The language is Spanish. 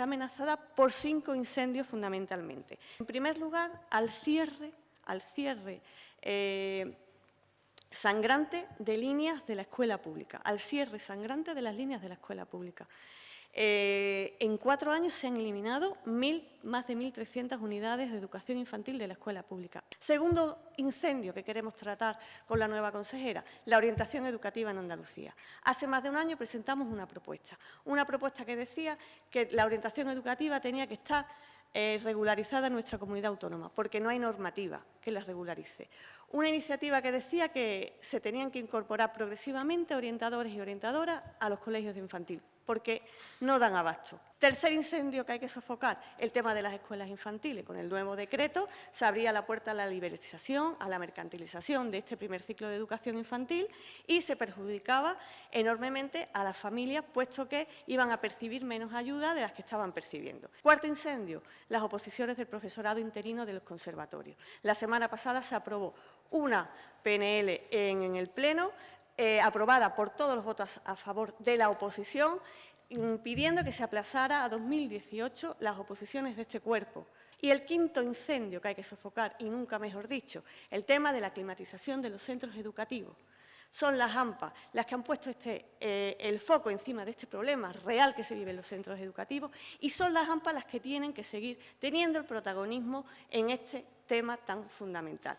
está amenazada por cinco incendios fundamentalmente. En primer lugar, al cierre, al cierre eh, sangrante de líneas de la escuela pública, al cierre sangrante de las líneas de la escuela pública. Eh, en cuatro años se han eliminado más de 1.300 unidades de educación infantil de la escuela pública. Segundo incendio que queremos tratar con la nueva consejera, la orientación educativa en Andalucía. Hace más de un año presentamos una propuesta, una propuesta que decía que la orientación educativa tenía que estar eh, regularizada en nuestra comunidad autónoma, porque no hay normativa que la regularice. Una iniciativa que decía que se tenían que incorporar progresivamente orientadores y orientadoras a los colegios de infantil, porque no dan abasto. Tercer incendio que hay que sofocar, el tema de las escuelas infantiles. Con el nuevo decreto se abría la puerta a la liberalización, a la mercantilización de este primer ciclo de educación infantil y se perjudicaba enormemente a las familias, puesto que iban a percibir menos ayuda de las que estaban percibiendo. Cuarto incendio, las oposiciones del profesorado interino de los conservatorios. La semana pasada se aprobó una PNL en, el Pleno eh, aprobada por todos los votos a favor de la oposición, impidiendo que se aplazara a 2018 las oposiciones de este cuerpo. Y el quinto incendio que hay que sofocar, y nunca mejor dicho, el tema de la climatización de los centros educativos. Son las AMPA las que han puesto este, eh, el foco encima de este problema real que se vive en los centros educativos y son las AMPA las que tienen que seguir teniendo el protagonismo en este tema tan fundamental.